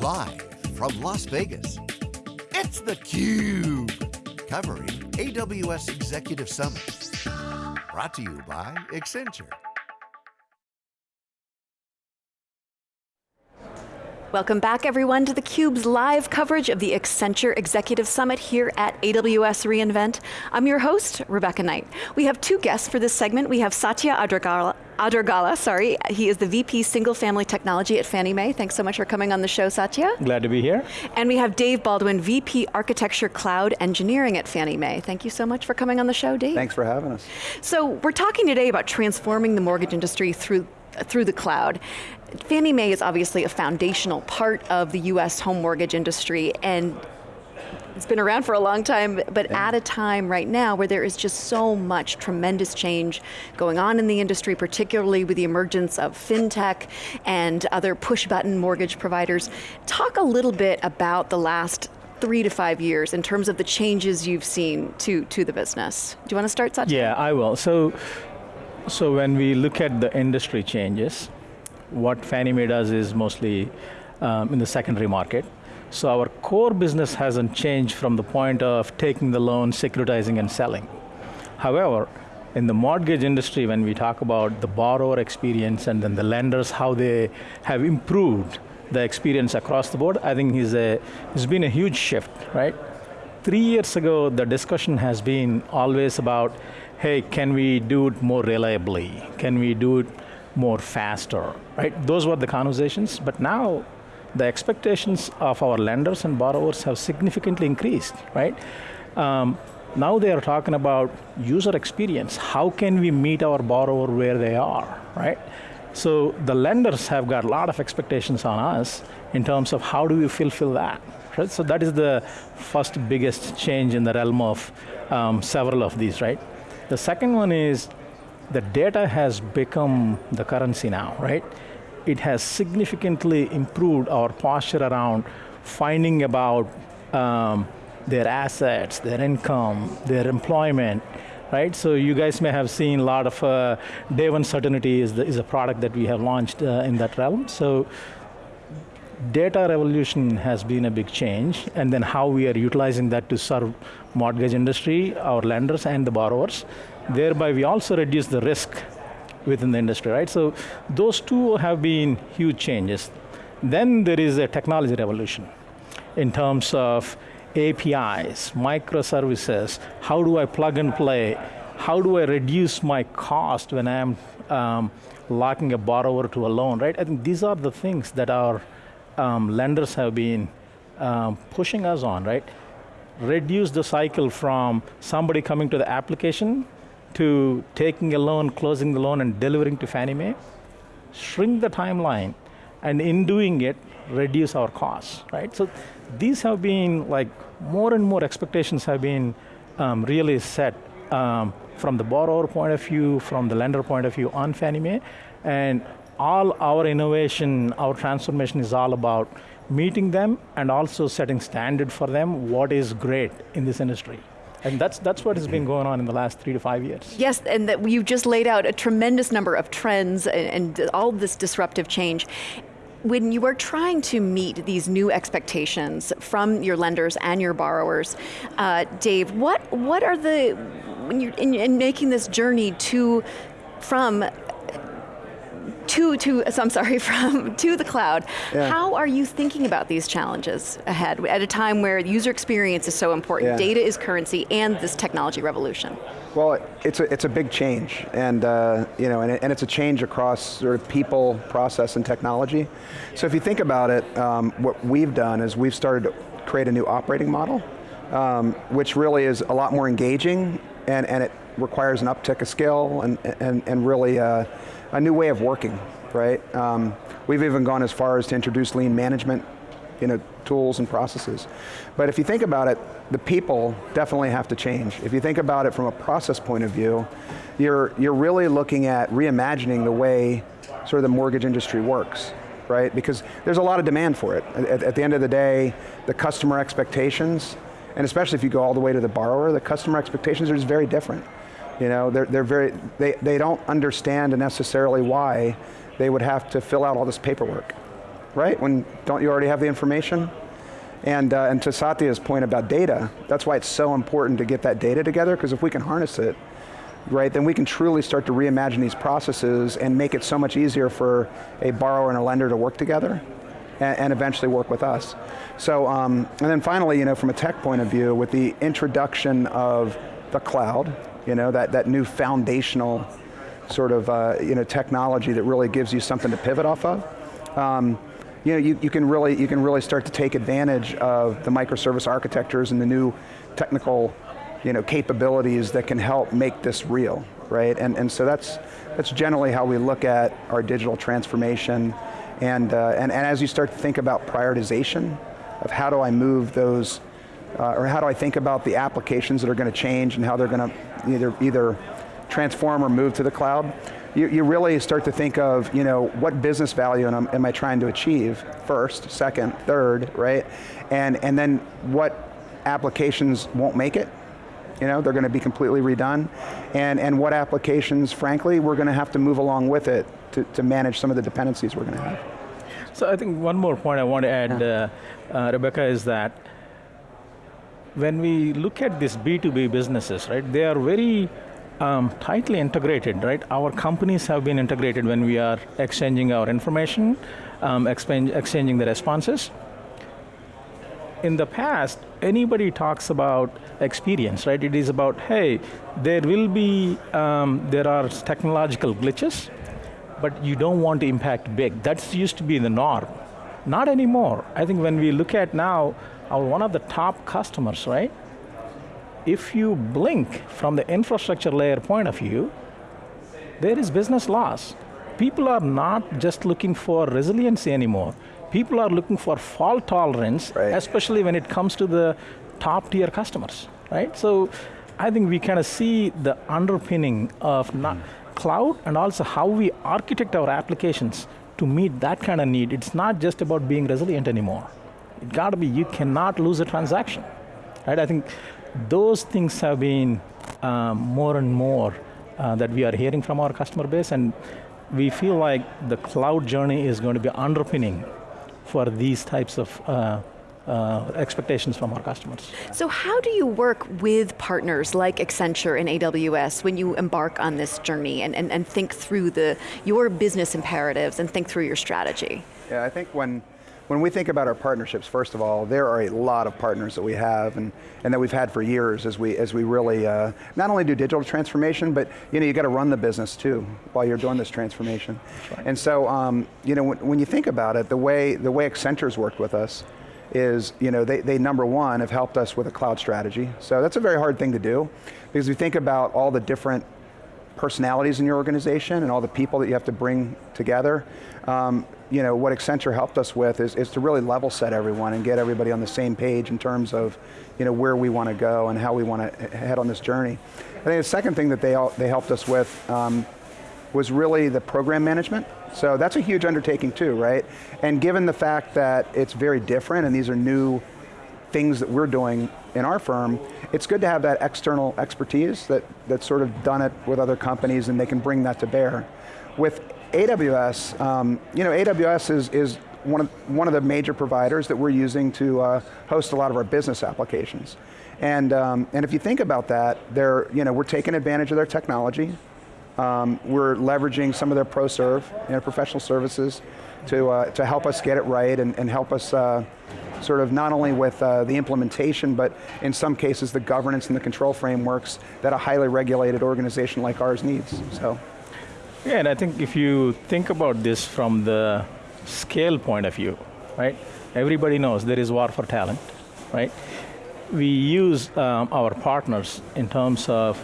Live from Las Vegas, it's theCUBE. Covering AWS Executive Summit. Brought to you by Accenture. Welcome back everyone to theCUBE's live coverage of the Accenture Executive Summit here at AWS reInvent. I'm your host, Rebecca Knight. We have two guests for this segment. We have Satya Adragala, Adragala, sorry. He is the VP Single Family Technology at Fannie Mae. Thanks so much for coming on the show, Satya. Glad to be here. And we have Dave Baldwin, VP Architecture Cloud Engineering at Fannie Mae. Thank you so much for coming on the show, Dave. Thanks for having us. So we're talking today about transforming the mortgage industry through through the cloud. Fannie Mae is obviously a foundational part of the US home mortgage industry and it's been around for a long time, but yeah. at a time right now where there is just so much tremendous change going on in the industry, particularly with the emergence of fintech and other push button mortgage providers. Talk a little bit about the last three to five years in terms of the changes you've seen to, to the business. Do you want to start, Satya? Yeah, I will. So, so when we look at the industry changes, what Fannie Mae does is mostly um, in the secondary market. So our core business hasn't changed from the point of taking the loan, securitizing and selling. However, in the mortgage industry, when we talk about the borrower experience and then the lenders, how they have improved the experience across the board, I think is a, it's been a huge shift, right? Three years ago, the discussion has been always about, hey, can we do it more reliably? Can we do it more faster, right? Those were the conversations, but now the expectations of our lenders and borrowers have significantly increased, right? Um, now they are talking about user experience. How can we meet our borrower where they are, right? So the lenders have got a lot of expectations on us in terms of how do we fulfill that, right? So that is the first biggest change in the realm of um, several of these, right? The second one is the data has become the currency now, right? It has significantly improved our posture around finding about um, their assets, their income, their employment, right? So you guys may have seen a lot of, uh, Day One Certainty is, the, is a product that we have launched uh, in that realm. So data revolution has been a big change, and then how we are utilizing that to serve mortgage industry, our lenders and the borrowers. Thereby we also reduce the risk within the industry, right? So those two have been huge changes. Then there is a technology revolution in terms of APIs, microservices, how do I plug and play, how do I reduce my cost when I'm um, locking a borrower to a loan, right? I think these are the things that our um, lenders have been um, pushing us on, right? Reduce the cycle from somebody coming to the application to taking a loan, closing the loan, and delivering to Fannie Mae, shrink the timeline, and in doing it, reduce our costs, right? So these have been like, more and more expectations have been um, really set um, from the borrower point of view, from the lender point of view on Fannie Mae, and all our innovation, our transformation is all about meeting them and also setting standard for them what is great in this industry. And that's, that's what has been going on in the last three to five years. Yes, and that you've just laid out a tremendous number of trends and, and all this disruptive change when you are trying to meet these new expectations from your lenders and your borrowers, uh, Dave, what what are the when you're in, in, making this journey to from to, to I'm sorry, from to the cloud. Yeah. How are you thinking about these challenges ahead at a time where user experience is so important, yeah. data is currency, and this technology revolution? Well, it's a, it's a big change, and, uh, you know, and, it, and, it's a change across sort of people, process, and technology. So if you think about it, um, what we've done is we've started to create a new operating model, um, which really is a lot more engaging, and, and it requires an uptick of skill, and, and, and really uh, a new way of working, right? Um, we've even gone as far as to introduce lean management you know, tools and processes. But if you think about it, the people definitely have to change. If you think about it from a process point of view, you're, you're really looking at reimagining the way sort of the mortgage industry works, right? Because there's a lot of demand for it. At, at the end of the day, the customer expectations, and especially if you go all the way to the borrower, the customer expectations are just very different. You know, they're, they're very, they, they don't understand necessarily why they would have to fill out all this paperwork. right? When, don't you already have the information? And, uh, and to Satya's point about data, that's why it's so important to get that data together, because if we can harness it, right, then we can truly start to reimagine these processes and make it so much easier for a borrower and a lender to work together and, and eventually work with us. So, um, and then finally, you know, from a tech point of view, with the introduction of the cloud, you know, that, that new foundational sort of uh, you know, technology that really gives you something to pivot off of, um, you know, you, you, can really, you can really start to take advantage of the microservice architectures and the new technical you know, capabilities that can help make this real, right? And, and so that's, that's generally how we look at our digital transformation. And, uh, and, and as you start to think about prioritization of how do I move those, uh, or how do I think about the applications that are going to change and how they're going to either, either transform or move to the cloud, you, you really start to think of, you know, what business value am, am I trying to achieve first, second, third, right? And, and then what applications won't make it, you know, they're going to be completely redone. And, and what applications, frankly, we're going to have to move along with it to, to manage some of the dependencies we're going to have. So I think one more point I want to add, yeah. uh, uh, Rebecca, is that when we look at these B2B businesses, right, they are very um, tightly integrated, right? Our companies have been integrated when we are exchanging our information, um, exchanging the responses. In the past, anybody talks about experience, right? It is about, hey, there will be, um, there are technological glitches, but you don't want to impact big. That used to be the norm. Not anymore. I think when we look at now, our one of the top customers, right? if you blink from the infrastructure layer point of view, there is business loss. People are not just looking for resiliency anymore. People are looking for fault tolerance, right. especially when it comes to the top tier customers, right? So I think we kind of see the underpinning of not cloud and also how we architect our applications to meet that kind of need. It's not just about being resilient anymore. It got to be, you cannot lose a transaction, right? I think those things have been um, more and more uh, that we are hearing from our customer base, and we feel like the cloud journey is going to be underpinning for these types of uh, uh, expectations from our customers. So how do you work with partners like Accenture and AWS when you embark on this journey and, and, and think through the, your business imperatives and think through your strategy? Yeah, I think when when we think about our partnerships, first of all, there are a lot of partners that we have and, and that we've had for years as we, as we really uh, not only do digital transformation, but you know, you got to run the business too while you're doing this transformation. Right. And so, um, you know, when, when you think about it, the way, the way Accenture's worked with us is, you know, they, they number one have helped us with a cloud strategy. So that's a very hard thing to do because we think about all the different personalities in your organization and all the people that you have to bring together. Um, you know, what Accenture helped us with is, is to really level set everyone and get everybody on the same page in terms of you know, where we want to go and how we want to head on this journey. I think the second thing that they, they helped us with um, was really the program management. So that's a huge undertaking too, right? And given the fact that it's very different and these are new things that we're doing in our firm, it's good to have that external expertise that, that's sort of done it with other companies and they can bring that to bear. With AWS, um, you know, AWS is, is one, of, one of the major providers that we're using to uh, host a lot of our business applications. And, um, and if you think about that, they're, you know, we're taking advantage of their technology. Um, we're leveraging some of their ProServe, you know, professional services, to, uh, to help us get it right and, and help us uh, sort of not only with uh, the implementation, but in some cases the governance and the control frameworks that a highly regulated organization like ours needs, so. Yeah, and I think if you think about this from the scale point of view, right? Everybody knows there is war for talent, right? We use um, our partners in terms of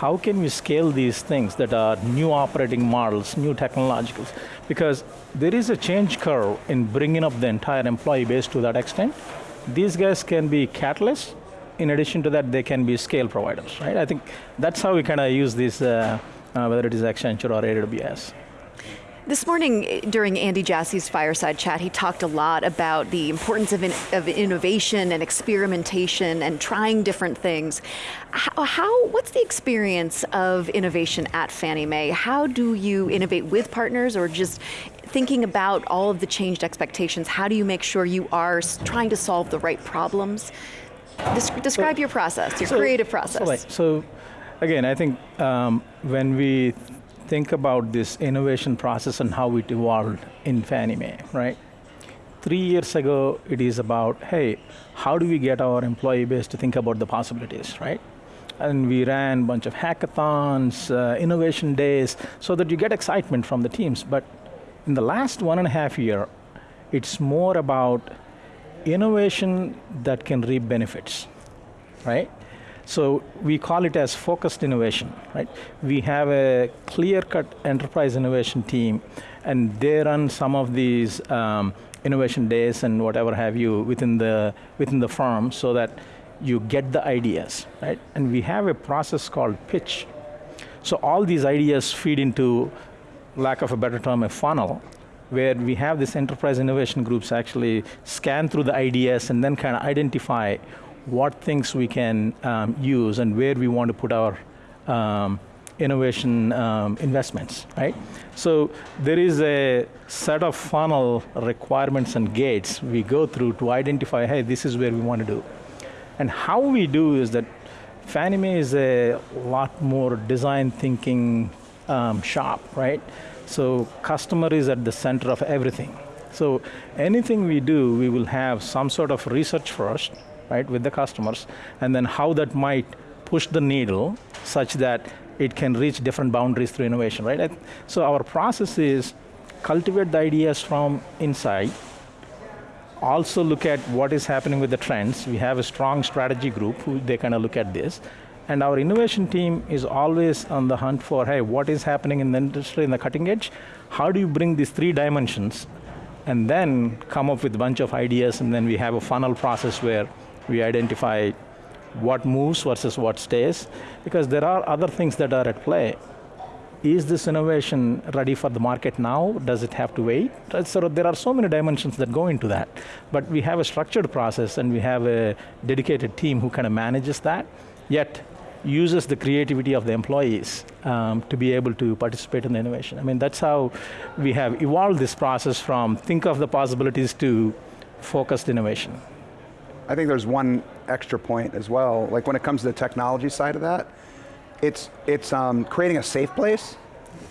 how can we scale these things that are new operating models, new technologicals? Because there is a change curve in bringing up the entire employee base to that extent. These guys can be catalysts. In addition to that, they can be scale providers, right? I think that's how we kind of use these uh, uh, whether it is Accenture or AWS. This morning eh, during Andy Jassy's fireside chat, he talked a lot about the importance of, in, of innovation and experimentation and trying different things. How, how, what's the experience of innovation at Fannie Mae? How do you innovate with partners or just thinking about all of the changed expectations, how do you make sure you are trying to solve the right problems? describe so, your process, your so, creative process. So, so, again, I think um, when we think about this innovation process and how it evolved in Fannie Mae, right? Three years ago, it is about, hey, how do we get our employee base to think about the possibilities, right? And we ran a bunch of hackathons, uh, innovation days, so that you get excitement from the teams. But in the last one and a half year, it's more about innovation that can reap benefits, right? So we call it as focused innovation, right? We have a clear-cut enterprise innovation team, and they run some of these um, innovation days and whatever have you within the within the firm, so that you get the ideas, right? And we have a process called pitch. So all these ideas feed into, lack of a better term, a funnel, where we have this enterprise innovation groups actually scan through the ideas and then kind of identify what things we can um, use and where we want to put our um, innovation um, investments, right? So there is a set of funnel requirements and gates we go through to identify, hey, this is where we want to do. And how we do is that Fannie Mae is a lot more design thinking um, shop, right? So customer is at the center of everything. So anything we do, we will have some sort of research first, right, with the customers, and then how that might push the needle such that it can reach different boundaries through innovation, right? So our process is cultivate the ideas from inside, also look at what is happening with the trends. We have a strong strategy group who they kind of look at this. And our innovation team is always on the hunt for, hey, what is happening in the industry, in the cutting edge? How do you bring these three dimensions and then come up with a bunch of ideas and then we have a funnel process where we identify what moves versus what stays, because there are other things that are at play. Is this innovation ready for the market now? Does it have to wait? So there are so many dimensions that go into that. But we have a structured process and we have a dedicated team who kind of manages that, yet uses the creativity of the employees um, to be able to participate in the innovation. I mean, that's how we have evolved this process from think of the possibilities to focused innovation. I think there's one extra point as well. Like when it comes to the technology side of that, it's, it's um, creating a safe place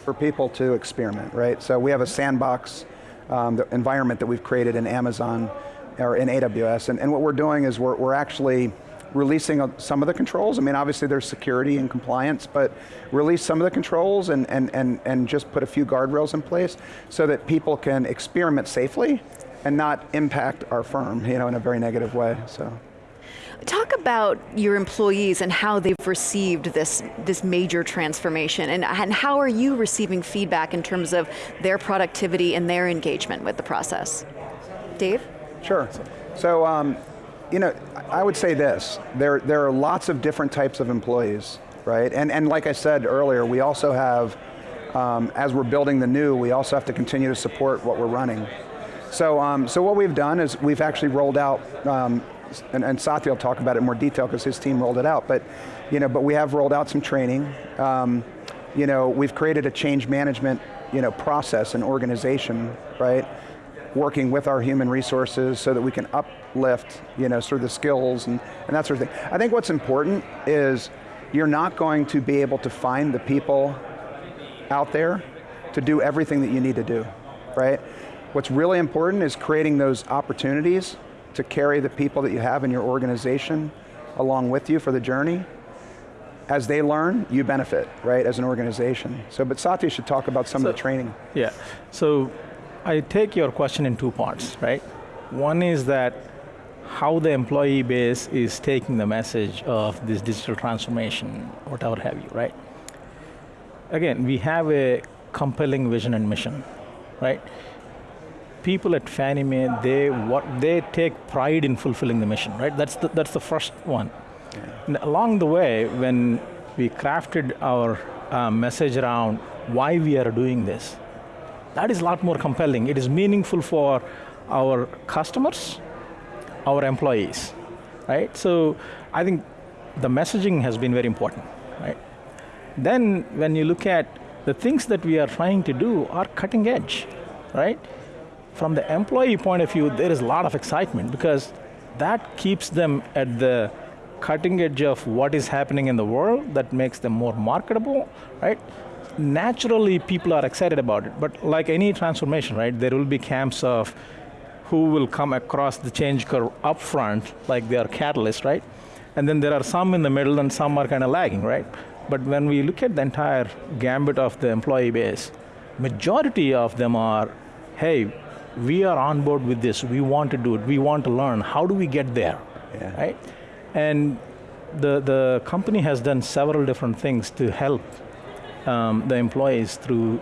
for people to experiment, right? So we have a sandbox um, environment that we've created in Amazon or in AWS, and, and what we're doing is we're, we're actually releasing some of the controls. I mean, obviously there's security and compliance, but release some of the controls and, and, and, and just put a few guardrails in place so that people can experiment safely and not impact our firm you know, in a very negative way, so. Talk about your employees and how they've received this, this major transformation and, and how are you receiving feedback in terms of their productivity and their engagement with the process? Dave? Sure. So, um, you know, I would say this, there, there are lots of different types of employees, right? And, and like I said earlier, we also have, um, as we're building the new, we also have to continue to support what we're running. So, um, so what we've done is we've actually rolled out, um, and, and Satya will talk about it in more detail because his team rolled it out, but, you know, but we have rolled out some training. Um, you know, we've created a change management you know, process and organization, right? Working with our human resources so that we can uplift, you know, sort of the skills and, and that sort of thing. I think what's important is you're not going to be able to find the people out there to do everything that you need to do, right? What's really important is creating those opportunities to carry the people that you have in your organization along with you for the journey. As they learn, you benefit, right, as an organization. So, but Satya should talk about some so, of the training. Yeah, so I take your question in two parts, right? One is that how the employee base is taking the message of this digital transformation, whatever have you, right? Again, we have a compelling vision and mission, right? People at Fannie Mae, they, what, they take pride in fulfilling the mission, right? That's the, that's the first one. Yeah. along the way, when we crafted our uh, message around why we are doing this, that is a lot more compelling. It is meaningful for our customers, our employees, right? So I think the messaging has been very important, right? Then when you look at the things that we are trying to do are cutting edge, right? From the employee point of view, there is a lot of excitement because that keeps them at the cutting edge of what is happening in the world that makes them more marketable, right? Naturally, people are excited about it, but like any transformation, right, there will be camps of who will come across the change curve up front, like they are catalysts, right? And then there are some in the middle and some are kind of lagging, right? But when we look at the entire gambit of the employee base, majority of them are, hey, we are on board with this, we want to do it, we want to learn, how do we get there, Yeah. right? And the, the company has done several different things to help um, the employees through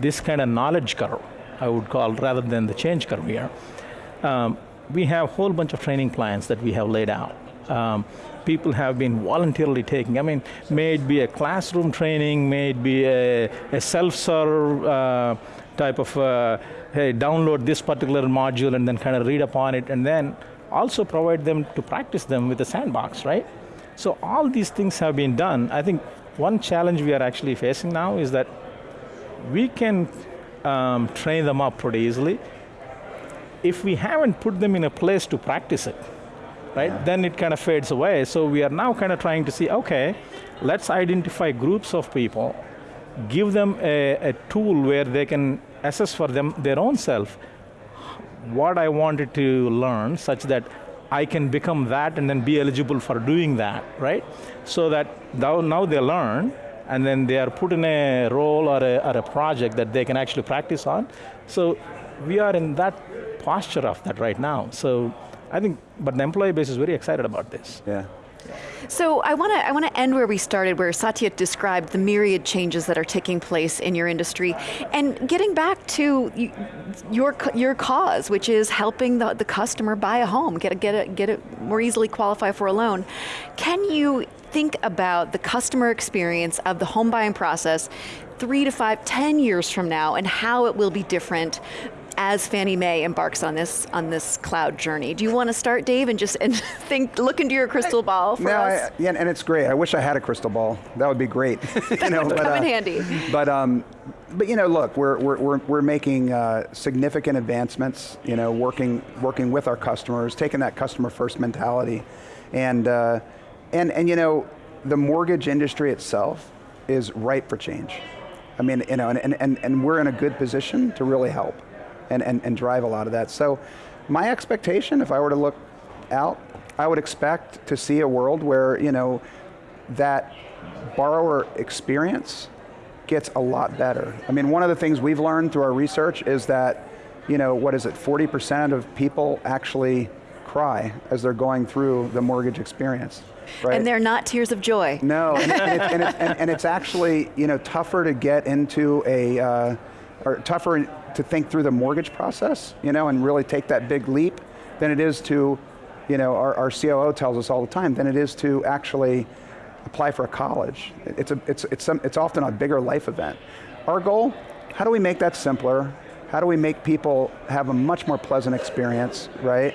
this kind of knowledge curve, I would call, rather than the change curve here. Um, we have a whole bunch of training plans that we have laid out. Um, people have been voluntarily taking, I mean, may it be a classroom training, may it be a, a self-serve uh, type of, uh, hey, download this particular module and then kind of read upon it, and then also provide them to practice them with the sandbox, right? So all these things have been done. I think one challenge we are actually facing now is that we can um, train them up pretty easily. If we haven't put them in a place to practice it, right, then it kind of fades away. So we are now kind of trying to see, okay, let's identify groups of people, give them a, a tool where they can assess for them their own self what I wanted to learn such that I can become that and then be eligible for doing that, right? So that now, they learn and then they are put in a role or a, or a project that they can actually practice on. So we are in that posture of that right now. So I think, but the employee base is very excited about this. Yeah. So I want to I want to end where we started, where Satya described the myriad changes that are taking place in your industry, and getting back to your your cause, which is helping the, the customer buy a home, get a, get a, get it more easily qualify for a loan. Can you think about the customer experience of the home buying process three to five, ten years from now, and how it will be different as Fannie Mae embarks on this on this cloud journey. Do you want to start, Dave, and just and think, look into your crystal ball for No, us? I, yeah, and it's great. I wish I had a crystal ball. That would be great. you know, would but, come in uh, handy. But um, but you know, look, we're we're we're, we're making uh, significant advancements. You know, working working with our customers, taking that customer first mentality, and uh, and and you know, the mortgage industry itself is ripe for change. I mean, you know, and and and, and we're in a good position to really help, and, and and drive a lot of that. So, my expectation, if I were to look out, I would expect to see a world where you know that borrower experience gets a lot better. I mean, one of the things we've learned through our research is that, you know, what is it, 40% of people actually cry as they're going through the mortgage experience, right? And they're not tears of joy. No, and, and, it, and, it, and, and it's actually you know tougher to get into a, uh, or tougher to think through the mortgage process, you know, and really take that big leap than it is to, you know, our, our COO tells us all the time, than it is to actually apply for a college. It's, a, it's, it's, some, it's often a bigger life event. Our goal, how do we make that simpler? How do we make people have a much more pleasant experience, right?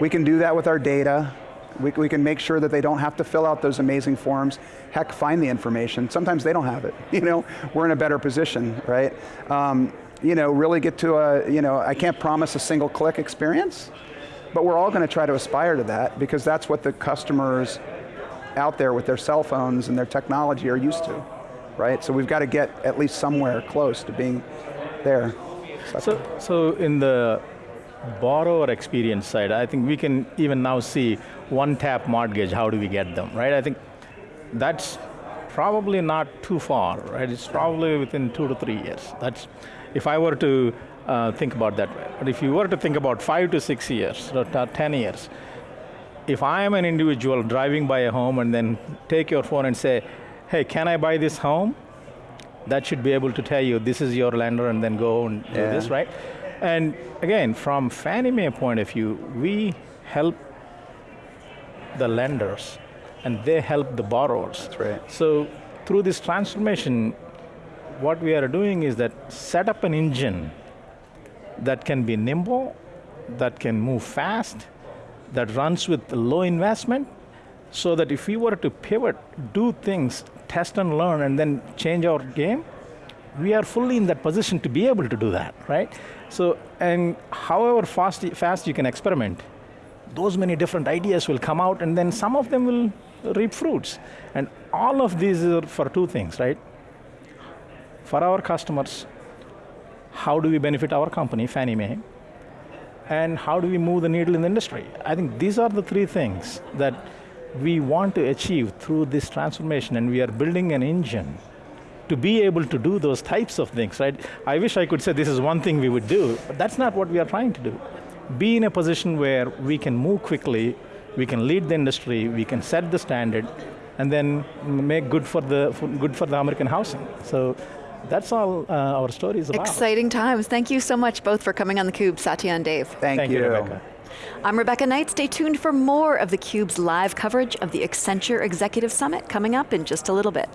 We can do that with our data. We, we can make sure that they don't have to fill out those amazing forms. Heck, find the information. Sometimes they don't have it. You know, we're in a better position, right? Um, you know, really get to a, you know, I can't promise a single click experience, but we're all going to try to aspire to that because that's what the customers out there with their cell phones and their technology are used to, right? So we've got to get at least somewhere close to being there. So, so in the borrower experience side, I think we can even now see one tap mortgage, how do we get them, right? I think that's probably not too far, right? It's probably within two to three years. That's, if I were to uh, think about that way. But if you were to think about five to six years, or 10 years, if I am an individual driving by a home and then take your phone and say, hey, can I buy this home? That should be able to tell you this is your lender and then go and do this, right? And again, from Fannie Mae point of view, we help the lenders and they help the borrowers. That's right. So through this transformation, what we are doing is that set up an engine that can be nimble, that can move fast, that runs with low investment, so that if we were to pivot, do things, test and learn, and then change our game, we are fully in that position to be able to do that, right? So, and however fast, fast you can experiment, those many different ideas will come out, and then some of them will reap fruits. And all of these are for two things, right? For our customers, how do we benefit our company, Fannie Mae, and how do we move the needle in the industry? I think these are the three things that we want to achieve through this transformation, and we are building an engine to be able to do those types of things, right? I wish I could say this is one thing we would do, but that's not what we are trying to do. Be in a position where we can move quickly, we can lead the industry, we can set the standard, and then make good for the, for, good for the American housing. So that's all uh, our story is about. Exciting times. Thank you so much both for coming on theCUBE, Satya and Dave. Thank, Thank you, Rebecca. I'm Rebecca Knight. Stay tuned for more of theCUBE's live coverage of the Accenture Executive Summit coming up in just a little bit.